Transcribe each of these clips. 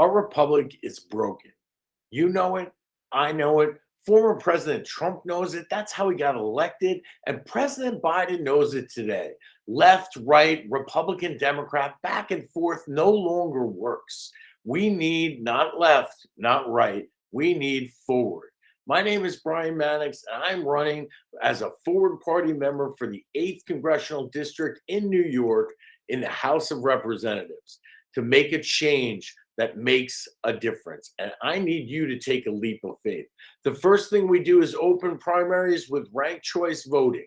Our republic is broken. You know it. I know it. Former President Trump knows it. That's how he got elected. And President Biden knows it today. Left, right, Republican, Democrat, back and forth no longer works. We need not left, not right. We need forward. My name is Brian Mannix, and I'm running as a forward party member for the 8th Congressional District in New York in the House of Representatives to make a change that makes a difference. And I need you to take a leap of faith. The first thing we do is open primaries with ranked choice voting.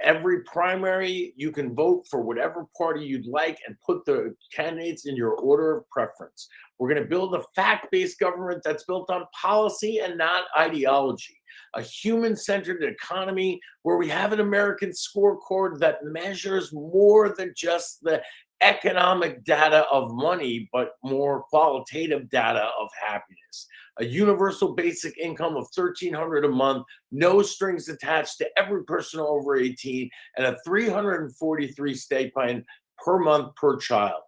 Every primary, you can vote for whatever party you'd like and put the candidates in your order of preference. We're going to build a fact based government that's built on policy and not ideology. A human centered economy where we have an American scorecard that measures more than just the economic data of money, but more qualitative data of happiness. A universal basic income of 1300 a month, no strings attached to every person over 18, and a 343 stipend per month per child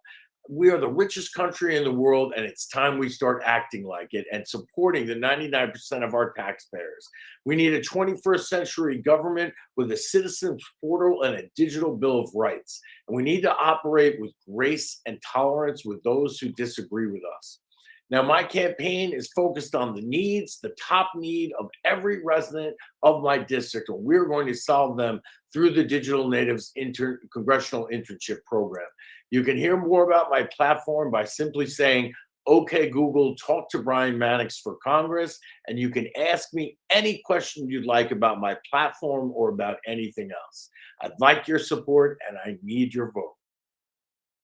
we are the richest country in the world, and it's time we start acting like it and supporting the 99% of our taxpayers. We need a 21st century government with a citizens portal and a digital bill of rights. And we need to operate with grace and tolerance with those who disagree with us. Now, my campaign is focused on the needs, the top need of every resident of my district, and we're going to solve them through the Digital Natives Inter- Congressional Internship Program. You can hear more about my platform by simply saying, okay, Google, talk to Brian Mannix for Congress, and you can ask me any question you'd like about my platform or about anything else. I'd like your support, and I need your vote.